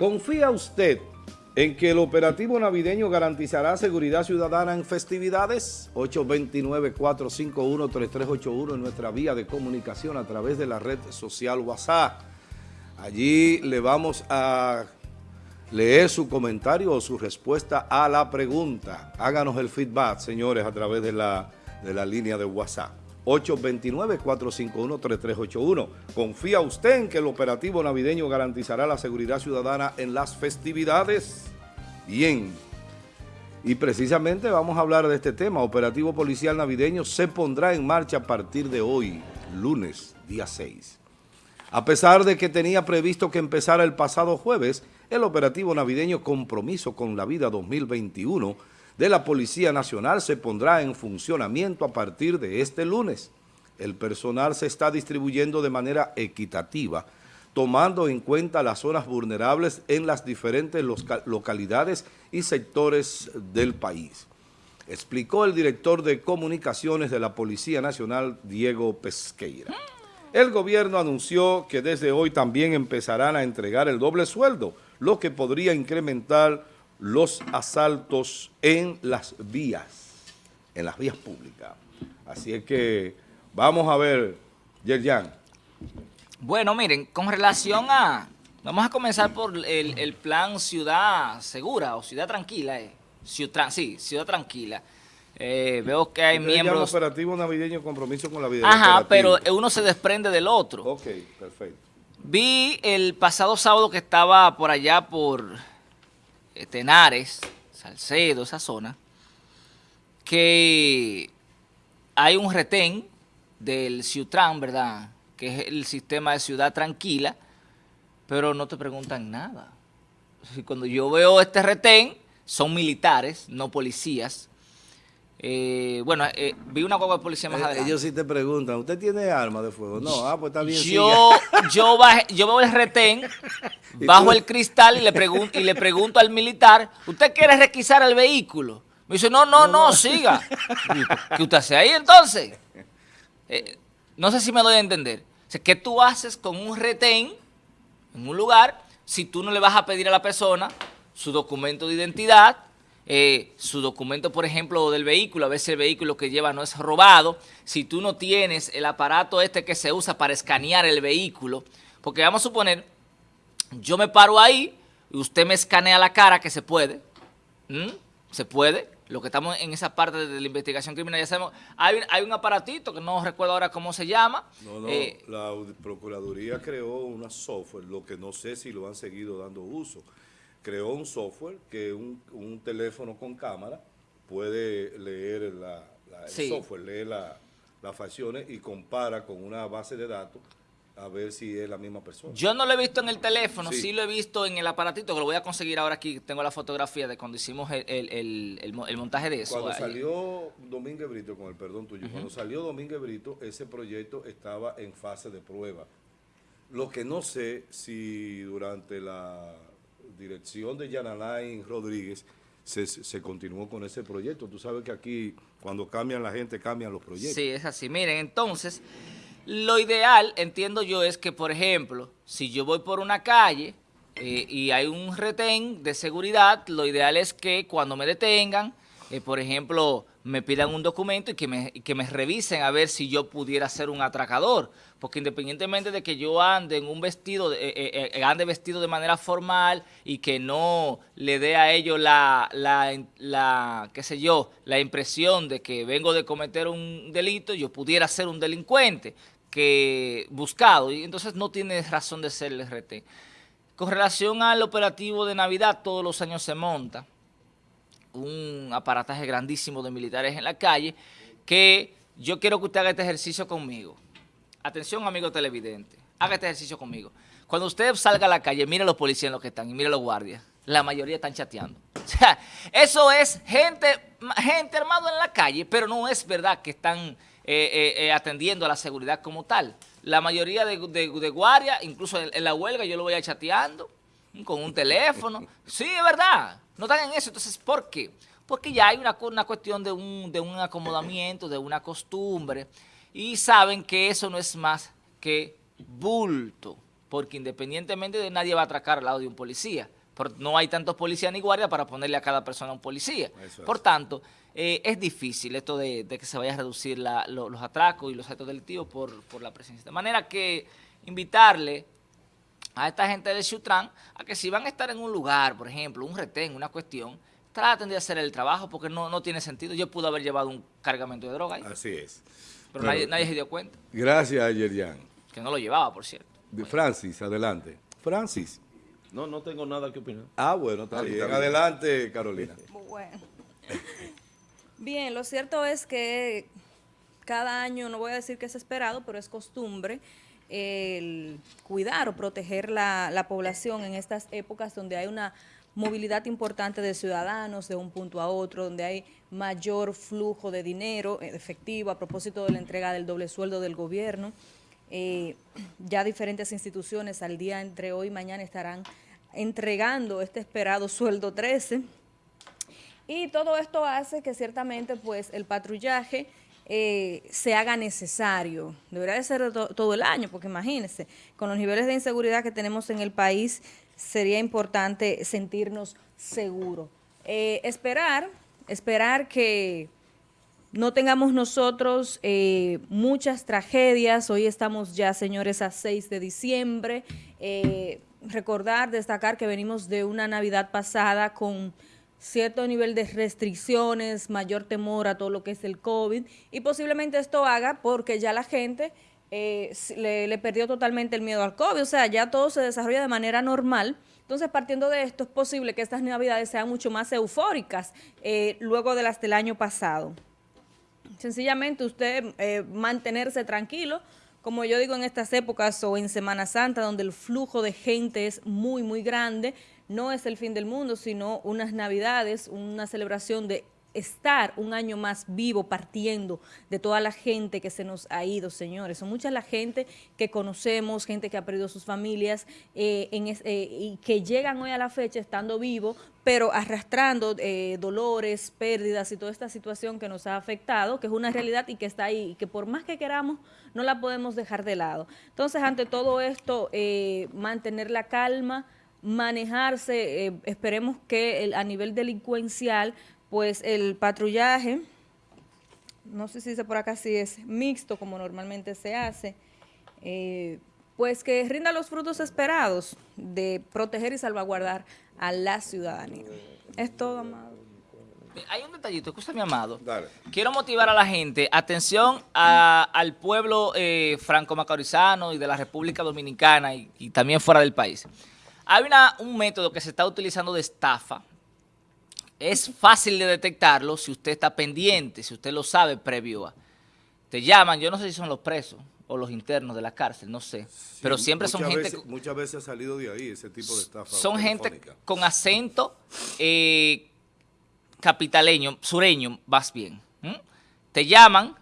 ¿Confía usted en que el operativo navideño garantizará seguridad ciudadana en festividades? 829-451-3381 en nuestra vía de comunicación a través de la red social WhatsApp. Allí le vamos a leer su comentario o su respuesta a la pregunta. Háganos el feedback, señores, a través de la, de la línea de WhatsApp. 829-451-3381. ¿Confía usted en que el operativo navideño garantizará la seguridad ciudadana en las festividades? Bien. Y precisamente vamos a hablar de este tema. Operativo policial navideño se pondrá en marcha a partir de hoy, lunes, día 6. A pesar de que tenía previsto que empezara el pasado jueves, el operativo navideño Compromiso con la Vida 2021 de la Policía Nacional se pondrá en funcionamiento a partir de este lunes. El personal se está distribuyendo de manera equitativa, tomando en cuenta las zonas vulnerables en las diferentes localidades y sectores del país. Explicó el director de comunicaciones de la Policía Nacional, Diego Pesqueira. El gobierno anunció que desde hoy también empezarán a entregar el doble sueldo, lo que podría incrementar los asaltos en las vías, en las vías públicas. Así es que vamos a ver, Yerjan. Bueno, miren, con relación a... Vamos a comenzar por el, plan Ciudad Segura o Ciudad Tranquila. Eh. Ciudad, sí, Ciudad Tranquila. Eh, veo que hay miembros... operativo navideño compromiso con la vida. Ajá, pero uno se desprende del otro. Ok, perfecto. Vi el pasado sábado que estaba por allá por Tenares, Salcedo, esa zona, que hay un retén del Ciutran, ¿verdad? Que es el sistema de ciudad tranquila, pero no te preguntan nada. Cuando yo veo este retén, son militares, no policías, eh, bueno, eh, vi una guagua de policía más eh, adelante. Ellos sí te preguntan, ¿usted tiene arma de fuego? No, ah, pues está bien. Yo, yo, yo veo el retén, bajo el cristal y le, pregunto, y le pregunto al militar, ¿usted quiere requisar el vehículo? Me dice, no, no, no, siga. ¿Qué usted hace ahí entonces? no sé si me doy a entender. ¿Qué tú haces con un retén en un lugar si tú no le vas a pedir a la persona su documento de identidad, eh, su documento, por ejemplo, del vehículo, a si el vehículo que lleva no es robado, si tú no tienes el aparato este que se usa para escanear el vehículo, porque vamos a suponer, yo me paro ahí y usted me escanea la cara, que se puede, se puede, lo que estamos en esa parte de la investigación criminal, ya sabemos, hay, hay un aparatito que no recuerdo ahora cómo se llama. No, no, eh, la Procuraduría creó una software, lo que no sé si lo han seguido dando uso, creó un software que un, un teléfono con cámara puede leer la, el software, lee las facciones y compara con una base de datos a ver si es la misma persona. Yo no lo he visto en el teléfono, sí, lo he visto en el aparatito, que lo voy a conseguir ahora aquí, tengo la fotografía de cuando hicimos el, montaje de eso. Cuando salió Domínguez Brito, con el perdón tuyo, cuando salió Domínguez Brito, ese proyecto estaba en fase de prueba. Lo que no sé si durante la dirección de Yanalain Rodríguez se, continuó con ese proyecto. Tú sabes que aquí cuando cambian la gente cambian los proyectos. Sí, es así. Miren, entonces, lo ideal, entiendo yo, es que, por ejemplo, si yo voy por una calle eh, y hay un retén de seguridad, lo ideal es que cuando me detengan, eh, por ejemplo, me pidan un documento y que me, que me revisen a ver si yo pudiera ser un atracador. Porque independientemente de que yo ande en un vestido, eh, eh, eh, ande vestido de manera formal y que no le dé a ellos la, la, la, qué sé yo, la impresión de que vengo de cometer un delito, yo pudiera ser un delincuente que buscado. Y entonces no tiene razón de ser el RT. Con relación al operativo de Navidad, todos los años se monta un aparataje grandísimo de militares en la calle, que yo quiero que usted haga este ejercicio conmigo. Atención, amigo televidente, haga este ejercicio conmigo. Cuando usted salga a la calle, mire a los policías en los que están y mire a los guardias. La mayoría están chateando. O sea, eso es gente, gente armada en la calle, pero no es verdad que están eh, eh, eh, atendiendo a la seguridad como tal. La mayoría de, guardias, incluso en, en la huelga, yo lo voy a chateando con un teléfono. Sí, es verdad. No están en eso. Entonces, ¿por qué? Porque ya hay una, una cuestión de un, de un acomodamiento, de una costumbre, y saben que eso no es más que bulto. porque independientemente de nadie va a atracar al lado de un policía. no hay tantos policías ni guardias para ponerle a cada persona un policía. Por tanto, eh, es difícil esto de, que se vaya a reducir los atracos y los actos delictivos por, por la presencia. De manera que invitarle a esta gente de Chutran a que si van a estar en un lugar, por ejemplo, un retén, una cuestión, traten de hacer el trabajo porque no, no tiene sentido. Yo pude haber llevado un cargamento de droga ahí. Así es. Pero, nadie, se dio cuenta. Gracias, Yerian. Que no lo llevaba, por cierto. De Francis, adelante. Francis. No, no tengo nada que opinar. Ah, bueno, está, bien. Adelante, Carolina. Bueno. Bien, lo cierto es que cada año, no voy a decir que es esperado, pero es costumbre el cuidar o proteger la, la población en estas épocas donde hay una movilidad importante de ciudadanos de un punto a otro, donde hay mayor flujo de dinero efectivo a propósito de la entrega del doble sueldo del gobierno. Eh, ya diferentes instituciones al día entre hoy y mañana estarán entregando este esperado sueldo 13. Y todo esto hace que ciertamente pues el patrullaje eh, se haga necesario. Debería de ser todo el año, porque imagínense, con los niveles de inseguridad que tenemos en el país, sería importante sentirnos seguros. Eh, esperar, esperar que no tengamos nosotros eh, muchas tragedias. Hoy estamos ya, señores, a 6 de diciembre. Recordar, destacar que venimos de una Navidad pasada con cierto nivel de restricciones, mayor temor a todo lo que es el COVID y posiblemente esto haga porque ya la gente eh, le, perdió totalmente el miedo al COVID, o sea, ya todo se desarrolla de manera normal. Entonces, partiendo de esto, es posible que estas navidades sean mucho más eufóricas eh, luego de las del año pasado. Sencillamente usted eh, mantenerse tranquilo, como yo digo en estas épocas o en Semana Santa, donde el flujo de gente es muy, muy grande, no es el fin del mundo, sino unas navidades, una celebración de estar un año más vivo partiendo de toda la gente que se nos ha ido, señores. Son mucha la gente que conocemos, gente que ha perdido sus familias eh, eh, y que llegan hoy a la fecha estando vivo, pero arrastrando eh, dolores, pérdidas y toda esta situación que nos ha afectado, que es una realidad y que está ahí y que por más que queramos no la podemos dejar de lado. Entonces, ante todo esto, mantener la calma, manejarse, esperemos que a nivel delincuencial pues el patrullaje, no sé si dice por acá si es mixto como normalmente se hace, eh, pues que rinda los frutos esperados de proteger y salvaguardar a la ciudadanía. Es todo, amado. Hay un detallito, escúchame, amado. Quiero motivar a la gente, atención al pueblo eh, franco-macorizano y de la República Dominicana y, y, también fuera del país. Hay una, un método que se está utilizando de estafa, es fácil de detectarlo si usted está pendiente, si usted lo sabe previo a. Te llaman, yo no sé si son los presos o los internos de la cárcel, no sé. pero siempre son gente... muchas veces ha salido de ahí ese tipo de estafa Son gente con acento eh, capitaleño, sureño, vas bien. Te llaman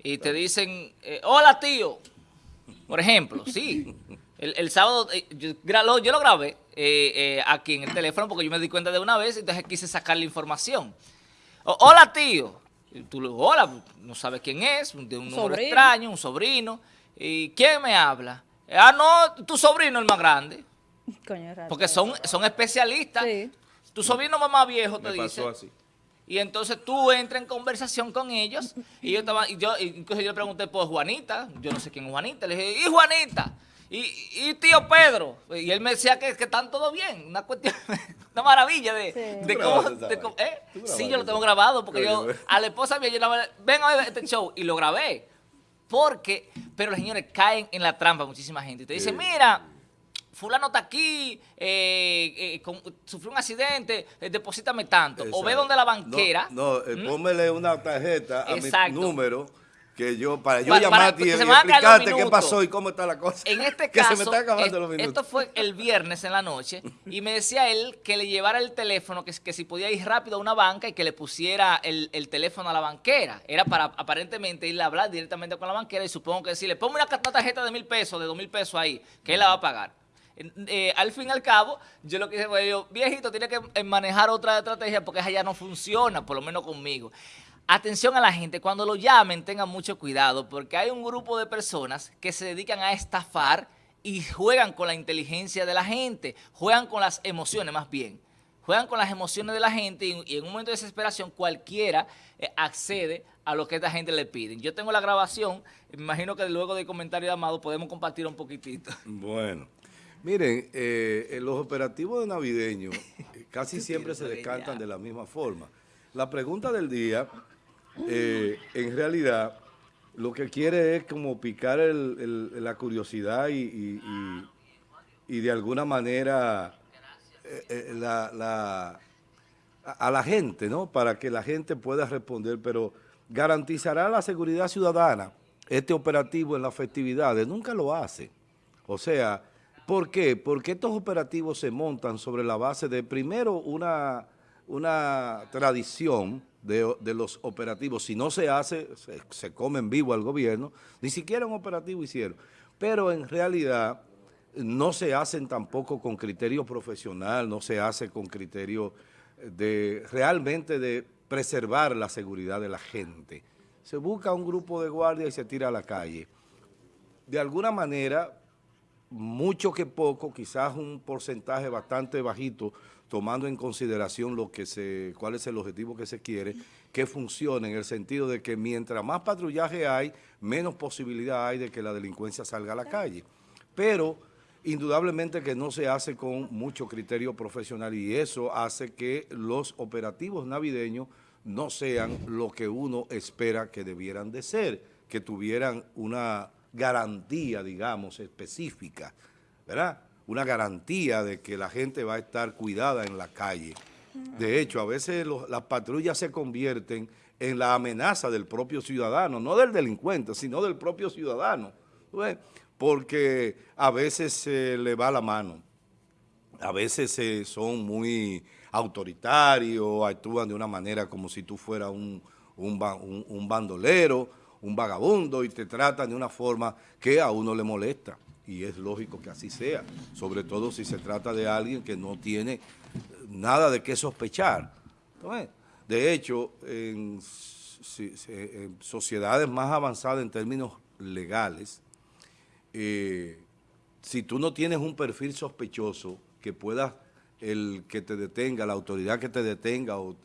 y te dicen, eh, hola tío, por ejemplo, sí. El, sábado, eh, yo, yo, lo grabé eh, eh, aquí en el teléfono porque yo me di cuenta de una vez, entonces quise sacar la información. hola, tío. tú le hola, no sabes quién es, de un número extraño, un sobrino. ¿Y quién me habla? Ah, no, tu sobrino el más grande. porque son, son especialistas. Tu sobrino más viejo te dice. Y entonces tú entras en conversación con ellos. Y yo estaba, y yo, incluso yo le pregunté por Juanita. Yo no sé quién es Juanita. Le dije, ¿y Juanita? Y, tío Pedro, y él me decía que, que están todo bien, una cuestión, una maravilla de, de cómo, ¿eh? Sí, yo lo tengo grabado, porque yo, a la esposa mía, yo la ven a ver este show, y lo grabé, porque, pero los señores caen en la trampa muchísima gente, y te dicen, mira, fulano está aquí, eh, eh, sufrió un accidente, eh, deposítame tanto, o ve donde la banquera. No, no pómele una tarjeta a mi número, que yo, para yo llamarte y, explicarte qué pasó y cómo está la cosa. En este caso, se me está acabando los minutos. esto fue el viernes en la noche y me decía él que le llevara el teléfono, que, que si podía ir rápido a una banca y que le pusiera el, teléfono a la banquera. Era para aparentemente ir a hablar directamente con la banquera y supongo que decirle, ponme una, tarjeta de mil pesos, de dos mil pesos ahí, que él la va a pagar. Eh, al fin y al cabo, yo lo que dije fue, yo, viejito, tiene que eh, manejar otra estrategia porque esa ya no funciona, por lo menos conmigo. Atención a la gente, cuando lo llamen tengan mucho cuidado porque hay un grupo de personas que se dedican a estafar y juegan con la inteligencia de la gente, juegan con las emociones más bien juegan con las emociones de la gente y, en un momento de desesperación cualquiera eh, accede a lo que esta gente le pide. Yo tengo la grabación, me imagino que luego del comentario de Amado podemos compartir un poquitito. Bueno, miren, eh, los operativos de navideño eh, casi siempre se descantan de la misma forma. La pregunta del día, en realidad, lo que quiere es como picar la curiosidad y de alguna manera eh, eh, a la gente, ¿no? Para que la gente pueda responder, pero garantizará la seguridad ciudadana este operativo en las festividades. Nunca lo hace. O sea, ¿por qué? Porque estos operativos se montan sobre la base de, primero, una, una tradición de, los operativos. Si no se hace, se, se come en vivo al gobierno. Ni siquiera un operativo hicieron. Pero en realidad no se hacen tampoco con criterio profesional, no se hace con criterio de realmente de preservar la seguridad de la gente. Se busca un grupo de guardia y se tira a la calle. De alguna manera, mucho que poco, quizás un porcentaje bastante bajito, tomando en consideración lo que se, cuál es el objetivo que se quiere, que funcione en el sentido de que mientras más patrullaje hay, menos posibilidad hay de que la delincuencia salga a la calle. Pero indudablemente que no se hace con mucho criterio profesional y eso hace que los operativos navideños no sean lo que uno espera que debieran de ser, que tuvieran una garantía, digamos, específica, ¿verdad? Una garantía de que la gente va a estar cuidada en la calle. De hecho, a veces las patrullas se convierten en la amenaza del propio ciudadano, no del delincuente, sino del propio ciudadano porque a veces se le va la mano, a veces son muy autoritarios, actúan de una manera como si tú fueras un, un, bandolero, un vagabundo y te tratan de una forma que a uno le molesta y es lógico que así sea, sobre todo si se trata de alguien que no tiene nada de qué sospechar. de hecho, en sociedades más avanzadas en términos legales, eh, si tú no tienes un perfil sospechoso que pueda el que te detenga, la autoridad que te detenga o,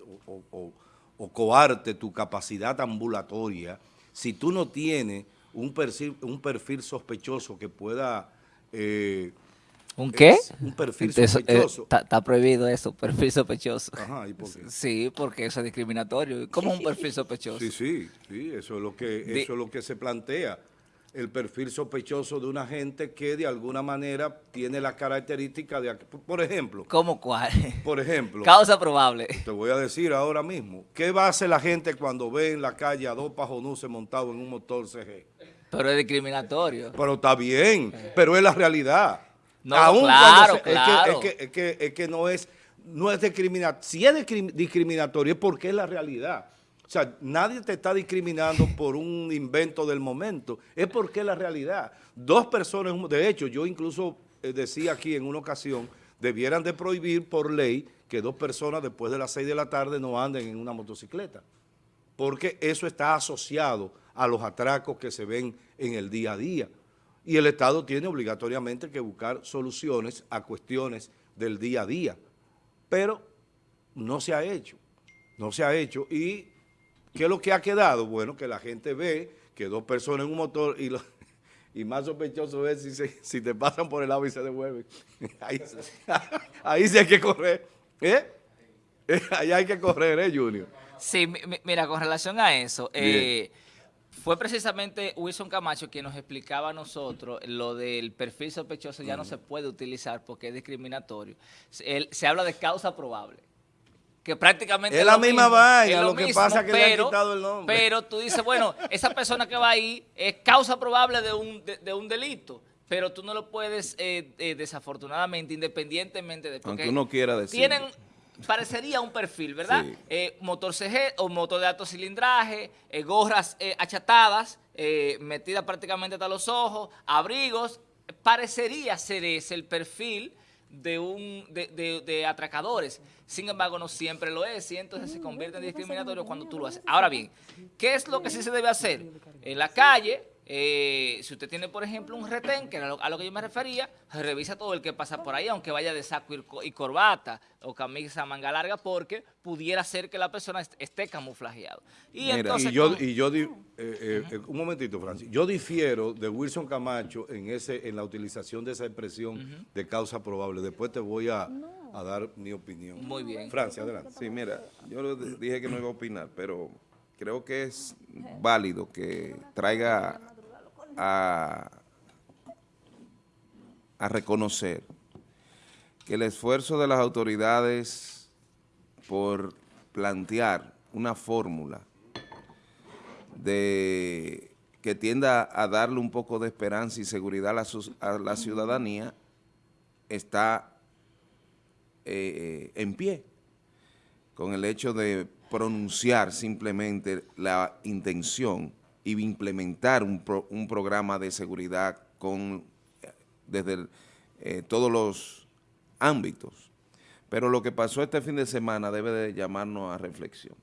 coarte tu capacidad ambulatoria, si tú no tienes un perfil, un perfil sospechoso que pueda... Eh, ¿Un qué? Un perfil sospechoso. Está prohibido eso, perfil sospechoso. Ajá, ¿y por qué? Sí, porque eso es discriminatorio. ¿Cómo un perfil sospechoso? Sí, sí, sí, eso es lo que, eso es lo que se plantea el perfil sospechoso de una gente que de alguna manera tiene la característica de... Por ejemplo... ¿Cómo cuál? Por ejemplo... Causa probable. Te voy a decir ahora mismo. ¿Qué va a hacer la gente cuando ve en la calle a dos pajonuses montados en un motor CG? Pero es discriminatorio. Pero está bien, pero es la realidad. No, claro, claro. Es que, es, que, es, que, no es, no es discriminatorio. Si es discriminatorio es porque es la realidad. O sea, nadie te está discriminando por un invento del momento, es porque es la realidad. Dos personas, de hecho, yo incluso eh, decía aquí en una ocasión, debieran de prohibir por ley que dos personas después de las seis de la tarde no anden en una motocicleta, porque eso está asociado a los atracos que se ven en el día a día. Y el Estado tiene obligatoriamente que buscar soluciones a cuestiones del día a día, pero no se ha hecho, no se ha hecho y ¿Qué es lo que ha quedado? Bueno, que la gente ve que dos personas en un motor y, y más sospechoso es si, si te pasan por el lado y se devuelven. Ahí, sí hay que correr. ¿Eh? Ahí hay que correr, ¿eh, Junior? Sí, mira, con relación a eso, eh, fue precisamente Wilson Camacho quien nos explicaba a nosotros lo del perfil sospechoso ya no se puede utilizar porque es discriminatorio. se habla de causa probable que prácticamente es, la misma vaina, lo, que pasa que le han quitado el nombre. Pero tú dices, bueno, esa persona que va ahí es causa probable de un, de, un delito, pero tú no lo puedes, eh, eh, desafortunadamente, independientemente de... Aunque uno quiera decir. Tienen, parecería un perfil, ¿verdad? Eh, motor CG o motor de alto cilindraje, gorras achatadas, metidas prácticamente hasta los ojos, abrigos, parecería ser ese el perfil de, un, de, de, atracadores. Sin embargo, no siempre lo es y entonces se convierte en discriminatorio cuando tú lo haces. Ahora bien, ¿qué es lo que sí se debe hacer? En la calle, eh, si usted tiene, por ejemplo, un retén, que era a lo que yo me refería, revisa todo el que pasa por ahí, aunque vaya de saco y corbata o camisa manga larga, porque pudiera ser que la persona esté camuflajeado. Y, entonces, yo, y yo eh, eh, un momentito, Francis, yo difiero de Wilson Camacho en ese en la utilización de esa expresión de causa probable. Después te voy a, a, dar mi opinión. Muy bien. Francia, adelante. Sí, mira, yo dije que no iba a opinar, pero creo que es válido que traiga a, reconocer que el esfuerzo de las autoridades por plantear una fórmula de que tienda a darle un poco de esperanza y seguridad a la, ciudadanía está eh, en pie con el hecho de pronunciar simplemente la intención y implementar un, un programa de seguridad con desde eh, todos los ámbitos. Pero lo que pasó este fin de semana debe de llamarnos a reflexión.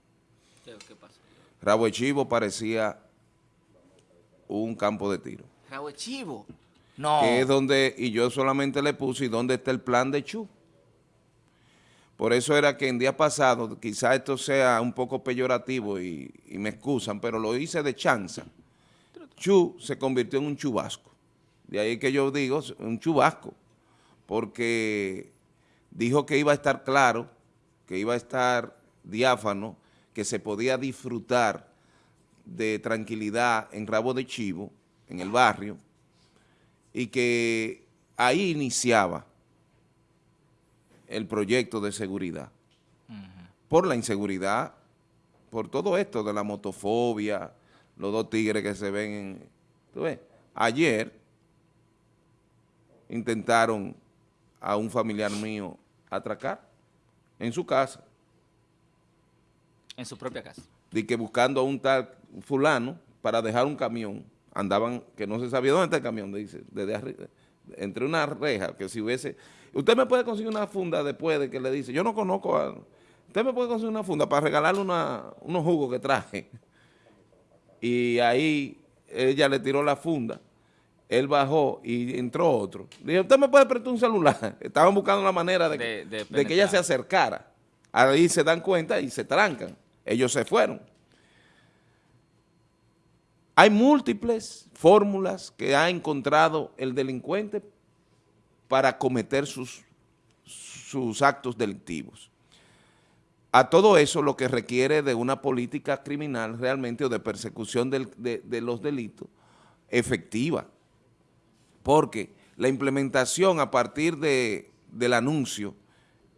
¿Qué pasó? Rabo Chivo parecía un campo de tiro. Rabo Chivo. No. Que es donde, y yo solamente le puse, ¿y dónde está el plan de Chu? Por eso era que en día pasado, quizá esto sea un poco peyorativo y, me excusan, pero lo hice de chanza. Chu se convirtió en un chubasco. De ahí que yo digo, un chubasco, porque dijo que iba a estar claro, que iba a estar diáfano, que se podía disfrutar de tranquilidad en Rabo de Chivo, en el barrio, y que ahí iniciaba el proyecto de seguridad. Por la inseguridad, por todo esto de la motofobia, los dos tigres que se ven en... ¿tú ves? Ayer intentaron a un familiar mío atracar en su casa. En su propia casa. De que buscando a un tal fulano para dejar un camión, andaban, que no se sabía dónde está el camión, dice, desde arriba, entre una reja, que si hubiese Usted me puede conseguir una funda después de que le dice, yo no conozco a... Usted me puede conseguir una funda para regalarle unos jugos que traje. Y ahí ella le tiró la funda, él bajó y entró otro. Dije, usted me puede prestar un celular. Estaban buscando la manera de, de que ella se acercara. Ahí se dan cuenta y se trancan. Ellos se fueron. Hay múltiples fórmulas que ha encontrado el delincuente para cometer sus, sus actos delictivos. A todo eso lo que requiere de una política criminal realmente o de persecución de, los delitos efectiva, porque la implementación a partir de, del anuncio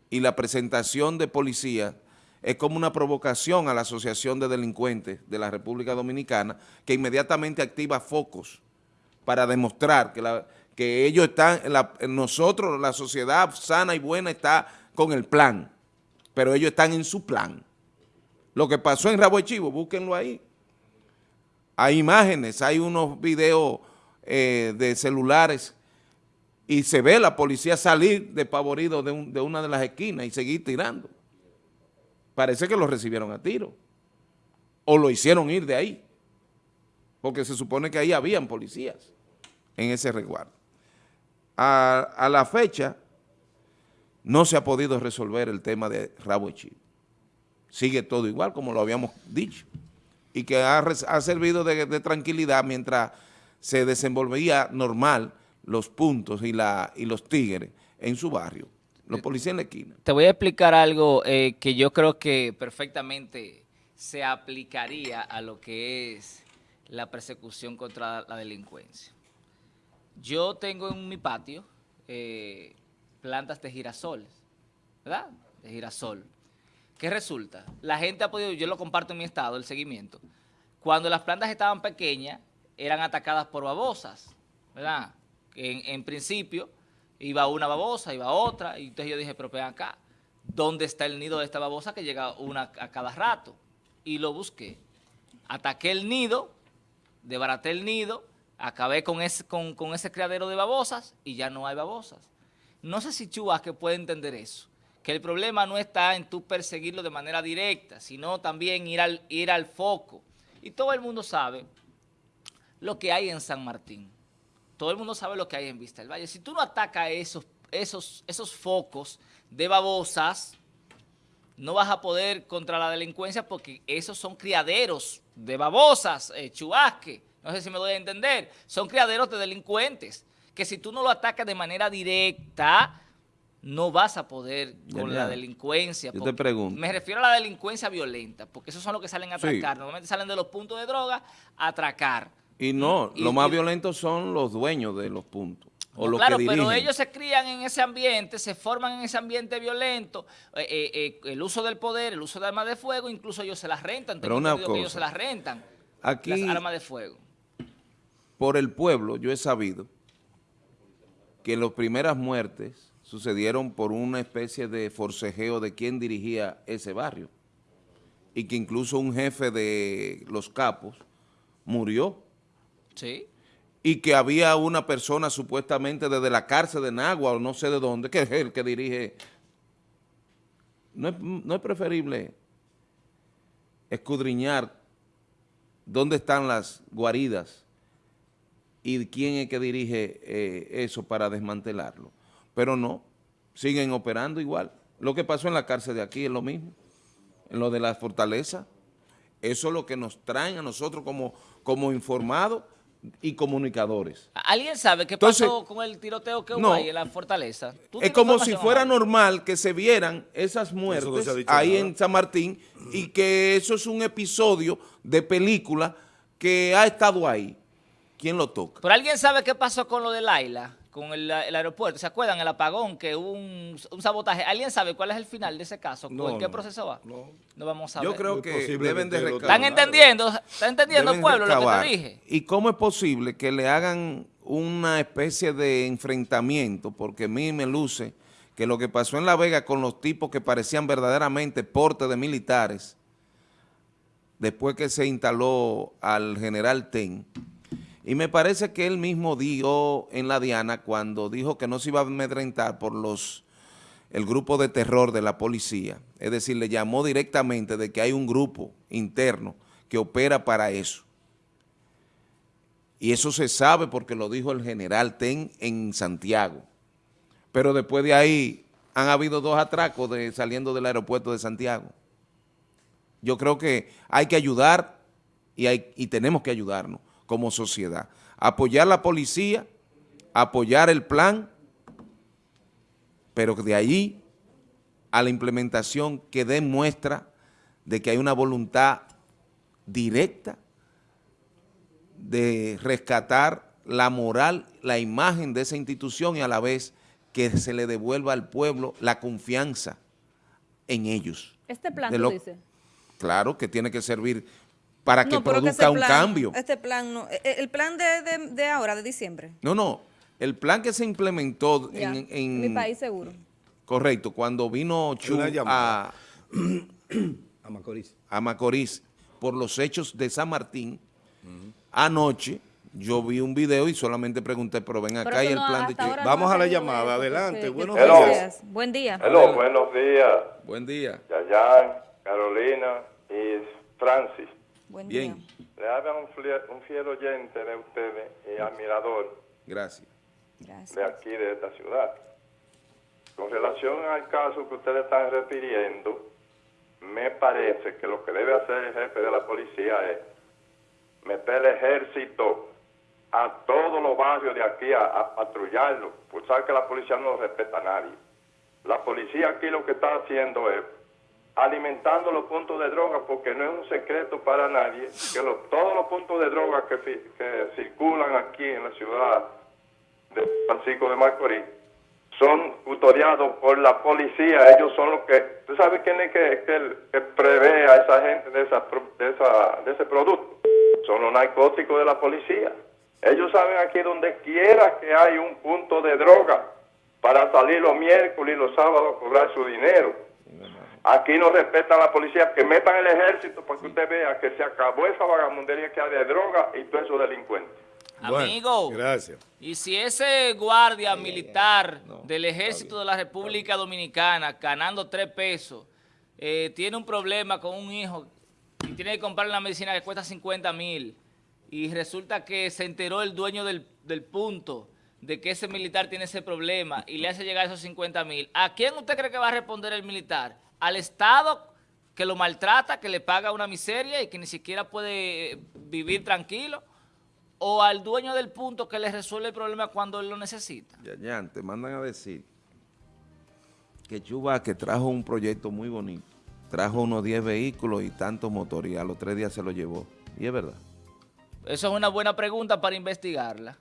y la presentación de policía es como una provocación a la Asociación de Delincuentes de la República Dominicana que inmediatamente activa focos para demostrar que ellos están, nosotros, la sociedad sana y buena está con el plan, pero ellos están en su plan. Lo que pasó en Rabo Chivo, búsquenlo ahí. Hay imágenes, hay unos videos eh, de celulares y se ve la policía salir despavorido de, de una de las esquinas y seguir tirando. Parece que lo recibieron a tiro. O lo hicieron ir de ahí, porque se supone que ahí habían policías en ese resguardo. A, la fecha no se ha podido resolver el tema de Rabo Chivo. Sigue todo igual como lo habíamos dicho. Y que ha, servido de, tranquilidad mientras se desenvolvía normal los puntos y, la, y los tigres en su barrio, los policías en la esquina. Te voy a explicar algo eh, que yo creo que perfectamente se aplicaría a lo que es la persecución contra la delincuencia. Yo tengo en mi patio eh, plantas de girasoles, ¿verdad? De girasol. ¿Qué resulta? La gente ha podido, yo lo comparto en mi estado, el seguimiento. Cuando las plantas estaban pequeñas, eran atacadas por babosas, ¿verdad? En, en principio, iba una babosa, iba otra, y entonces yo dije, pero ven acá, ¿dónde está el nido de esta babosa que llega una a cada rato? Y lo busqué. Ataqué el nido, desbaraté el nido, acabé con ese, con, ese criadero de babosas y ya no hay babosas. No sé si que puede entender eso, que el problema no está en tú perseguirlo de manera directa, sino también ir al, ir al foco. Y todo el mundo sabe lo que hay en San Martín. Todo el mundo sabe lo que hay en Vista del Valle. Si tú no atacas esos, esos, esos focos de babosas, no vas a poder contra la delincuencia porque esos son criaderos de babosas, eh, chubasque, no sé si me doy a entender, son criaderos de delincuentes, que si tú no lo atacas de manera directa, no vas a poder con la delincuencia. yo te pregunto. Me refiero a la delincuencia violenta, porque esos son los que salen a Sí. atracar. Normalmente salen de los puntos de droga a atracar. Y no, Y- lo más y- violentos son los dueños de los puntos. O No, los claro, que dirigen. pero ellos se crían en ese ambiente, se forman en ese ambiente violento, eh, eh, eh, el uso del poder, el uso de armas de fuego, incluso ellos se las rentan. Pero una entendido que ellos cosa, se las rentan, Aquí, las armas de fuego. por el pueblo, yo he sabido que las primeras muertes sucedieron por una especie de forcejeo de quién dirigía ese barrio. Y que incluso un jefe de los capos murió. Sí. y que había una persona supuestamente desde la cárcel de Nagua o no sé de dónde, que es el que dirige. No es, preferible escudriñar dónde están las guaridas y quién es que dirige eh, eso para desmantelarlo. Pero no, siguen operando igual. Lo que pasó en la cárcel de aquí es lo mismo, en lo de la fortaleza. Eso es lo que nos traen a nosotros como, como informados y comunicadores. ¿Alguien sabe qué Entonces- pasó con el tiroteo que hubo No. ahí en la fortaleza? ¿Tú Es como si fuera normal que se vieran esas muertes ahí nada. en San Martín y que eso es un episodio de película que ha estado ahí. ¿Quién lo toca? ¿Pero alguien sabe qué pasó con lo de Laila, con el, el aeropuerto? ¿Se acuerdan? El apagón, que hubo un, un sabotaje. ¿Alguien sabe cuál es el final de ese caso? No, ¿En qué no, proceso va? no. No vamos a Yo ver. creo que deben de recabar. ¿Están entendiendo? ¿Están entendiendo, pueblo, lo que te dije? ¿Y cómo es posible que le hagan una especie de enfrentamiento? Porque a mí me luce que lo que pasó en La Vega con los tipos que parecían verdaderamente porte de militares, después que se instaló al general Ten, y me parece que él mismo dio en la Diana cuando dijo que no se iba a amedrentar por los el grupo de terror de la policía, es decir, le llamó directamente de que hay un grupo interno que opera para eso. Y eso se sabe porque lo dijo el general Ten en Santiago. Pero después de ahí han habido dos atracos de, saliendo del aeropuerto de Santiago. Yo creo que hay que ayudar y, hay, y tenemos que ayudarnos como sociedad. Apoyar la policía, apoyar el plan, pero de ahí a la implementación que demuestra de que hay una voluntad directa de rescatar la moral, la imagen de esa institución y a la vez que se le devuelva al pueblo la confianza en ellos. Este plan, lo- dices. Claro que tiene que servir para que No, pero que produzca un plan- cambio. Este plan no. eh, El plan de, de, de ahora, de diciembre. No, no, el plan que se implementó Ya, en, en- mi país seguro. correcto, cuando vino Chu a, A Macorís. a Macorís por los hechos de San Martín, anoche yo vi un video y solamente pregunté, pero ven Pero acá y el no, plan de Chu. Vamos no a la llamada, adelante, buenos días. Buen día. Hello, buenos días, Buen día. Yayan, Carolina y Francis. Buen Bien, día. Le habla un, fiel oyente de ustedes y admirador gracias. de aquí, de esta ciudad. Con relación al caso que ustedes están refiriendo, me parece que lo que debe hacer el jefe de la policía es meter el ejército a todos los barrios de aquí a, a patrullarlo, pues sabe que la policía no respeta a nadie. La policía aquí lo que está haciendo es alimentando los puntos de droga, porque no es un secreto para nadie que los- todos los puntos de droga que, que circulan aquí en la ciudad de Francisco de Macorís son tutoriados por la policía, ellos son los que, ¿tú sabes quién es que, que, prevé a esa gente de, esa, de, esa, de ese producto? Son los narcóticos de la policía. Ellos saben aquí donde quiera que hay un punto de droga para salir los miércoles y los sábados a cobrar su dinero. Aquí no respetan a la policía, que metan el ejército para que usted vea que se acabó esa vagamundería que hay de droga y todos esos delincuentes. Bueno, Amigo, gracias. y si ese guardia militar del ejército de la República Dominicana ganando tres pesos eh, tiene un problema con un hijo y tiene que comprar una medicina que cuesta 50 mil y resulta que se enteró el dueño del, del punto de que ese militar tiene ese problema y le hace llegar esos 50 mil, ¿a quién usted cree que va a responder el militar? ¿Al Estado que lo maltrata, que le paga una miseria y que ni siquiera puede eh, vivir tranquilo? ¿O al dueño del punto que le resuelve el problema cuando él lo necesita? Yayan, te mandan a decir que Chuba que trajo un proyecto muy bonito, trajo unos 10 vehículos y tantos motores y a los tres días se lo llevó. Y es verdad. Eso es una buena pregunta para investigarla.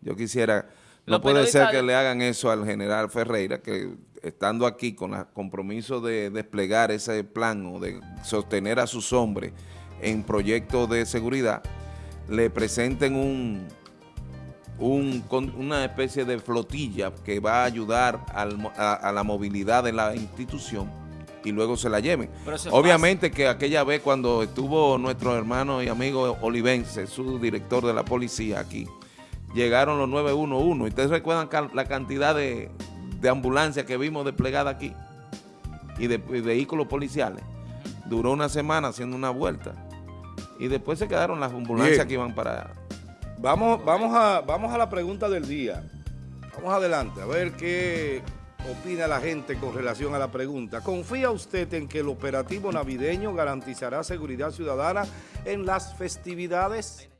Yo quisiera, no puede ser que le hagan eso al general Ferreira, que estando aquí con el compromiso de desplegar ese plan o de sostener a sus hombres en proyectos de seguridad, le presenten un, un- con una especie de flotilla que va a ayudar al a, a la movilidad de la institución y luego se la lleven. Obviamente que aquella vez cuando estuvo nuestro hermano y amigo Olivense, su director de la policía aquí, llegaron los 911. ¿Y ¿Ustedes recuerdan la cantidad de, de ambulancias que vimos desplegadas aquí? Y de, y vehículos policiales. Duró una semana haciendo una vuelta. Y después se quedaron las ambulancias Bien. que iban para... Vamos, vamos, a, vamos a la pregunta del día. Vamos adelante, a ver qué opina la gente con relación a la pregunta. ¿Confía usted en que el operativo navideño garantizará seguridad ciudadana en las festividades?